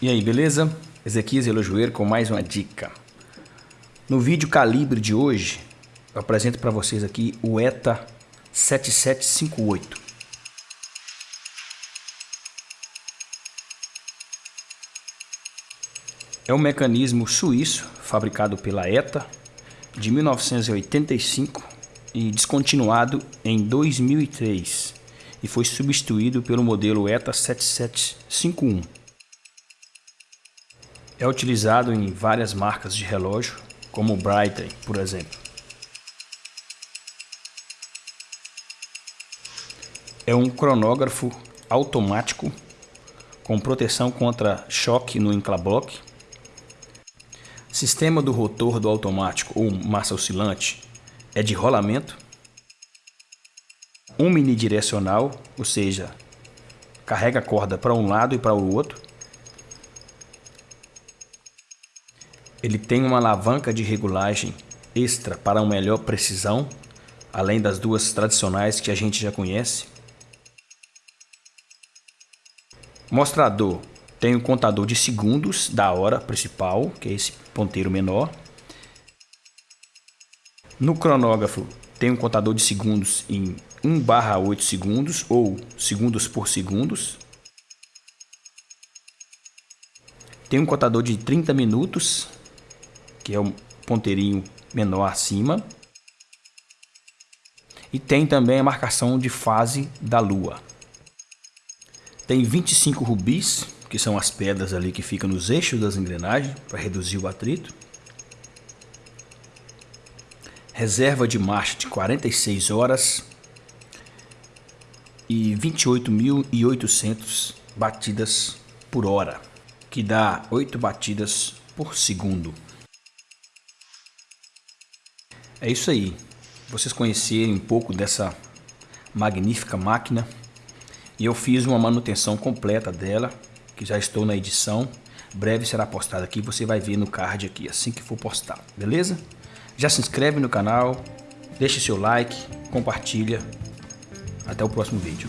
E aí, beleza? Ezequias Elojoeiro com mais uma dica. No vídeo calibre de hoje, eu apresento para vocês aqui o ETA 7758. É um mecanismo suíço fabricado pela ETA de 1985 e descontinuado em 2003 e foi substituído pelo modelo ETA 7751. É utilizado em várias marcas de relógio, como o Breitling, por exemplo. É um cronógrafo automático com proteção contra choque no enclablock. Sistema do rotor do automático ou massa oscilante é de rolamento. Unidirecional, ou seja, carrega a corda para um lado e para o outro. Ele tem uma alavanca de regulagem extra para uma melhor precisão, além das duas tradicionais que a gente já conhece. Mostrador tem o contador de segundos da hora principal, que é esse ponteiro menor. No cronógrafo tem um contador de segundos em 1 barra 8 segundos ou segundos por segundos. Tem um contador de 30 minutos que é o ponteirinho menor acima. E tem também a marcação de fase da lua. Tem 25 rubis, que são as pedras ali que ficam nos eixos das engrenagens para reduzir o atrito. Reserva de marcha de 46 horas e 28.800 batidas por hora, que dá 8 batidas por segundo. É isso aí. Vocês conhecerem um pouco dessa magnífica máquina. E eu fiz uma manutenção completa dela, que já estou na edição. Breve será postada aqui, você vai ver no card aqui, assim que for postado, beleza? Já se inscreve no canal, deixe seu like, compartilha. Até o próximo vídeo.